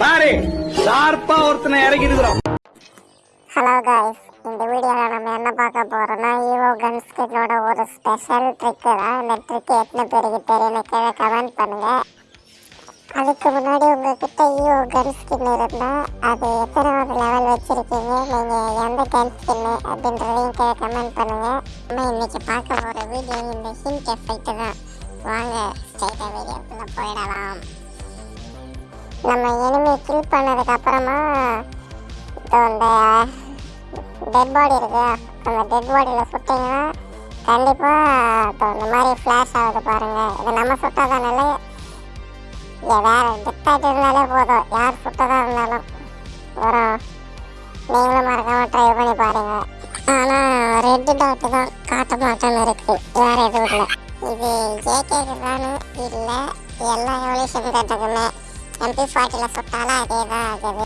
பாரு ஷார்ப்பா ஒருத்தனை இறக்கி இருக்கிறோம் ஹலோ காய்ஸ் இந்த வீடியோவில் நம்ம என்ன பார்க்க போகிறோம்னா ஈவோ கன்ஸ்கிட்டோட ஒரு ஸ்பெஷல் ட்ரிக்கு தான். இந்த ட்ரிக்கு எத்தனை பேருக்கு தெரியும்னு கீழே கமெண்ட் பண்ணுங்கள் அதுக்கு முன்னாடி உங்ககிட்ட ஈவோ கன் ஸ்கின் இருந்தால் அது எத்தனாவது லெவல் வச்சுருக்கீங்க நீங்கள் எந்த கன் ஸ்கின்னு அப்படின்றதையும் கீழே கமெண்ட் பண்ணுங்கள் நம்ம இன்றைக்கி பார்க்க போகிற வீடியோ இந்த ஹிண்ட் எஃபெக்ட் தான். வாங்க ஸ்ட்ரைட்டாக வீடியோக்குள்ளே போயிடலாம். நம்ம எனிமி கில் பண்ணதுக்கு அப்புறமா இப்போ இந்த டெட் பாடி இருக்கு. அந்த டெட் பாடியில் சுட்டிங்கன்னா கண்டிப்பாக இப்போ இந்த மாதிரி ஃப்ளாஷ் ஆகுது பாருங்கள் இது நம்ம சுட்டாதான் இல்லை? வேற டெத்தாயிட்டு இருந்தாலே போதும். யார் சுட்டதாக இருந்தாலும். வரும். நீங்களும் மறக்காமல் ட்ரை பண்ணி பாருங்க. ஆனால் ரெட்டு டாட்டு தான் காட்ட மாட்டேன்னு இருக்குது வேறு எதுவும் இல்லை. இது ஜேகேக்கு தானே? இல்லை. எல்லா எவல்யூஷன் கட்டுக்குமே. எம்பி ஃபார்ட்டியில் சுட்டாலும் அதே தான் ஆகுது